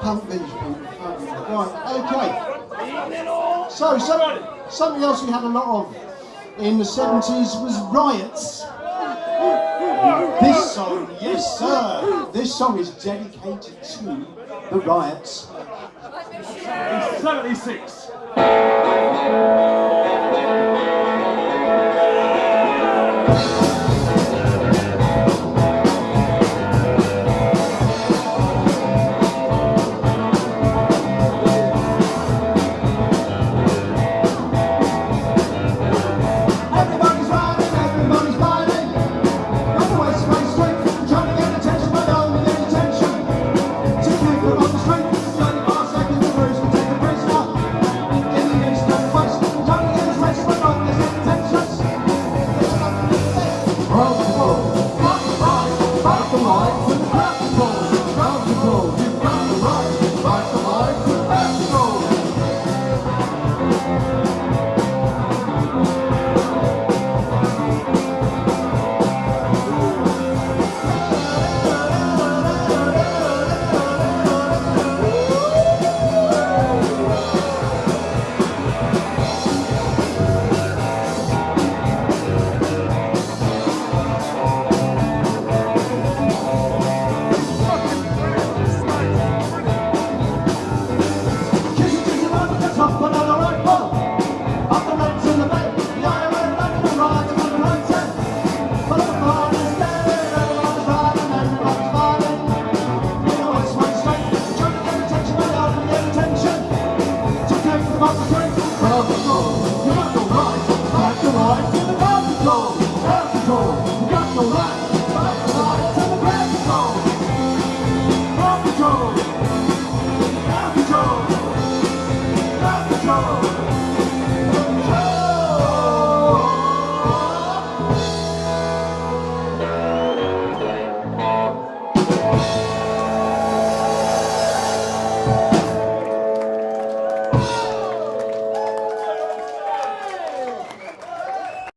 pump these people. Right, okay. So, something else we had a lot of in the 70s was riots. This song, yes sir, this song is dedicated to the riots. 76.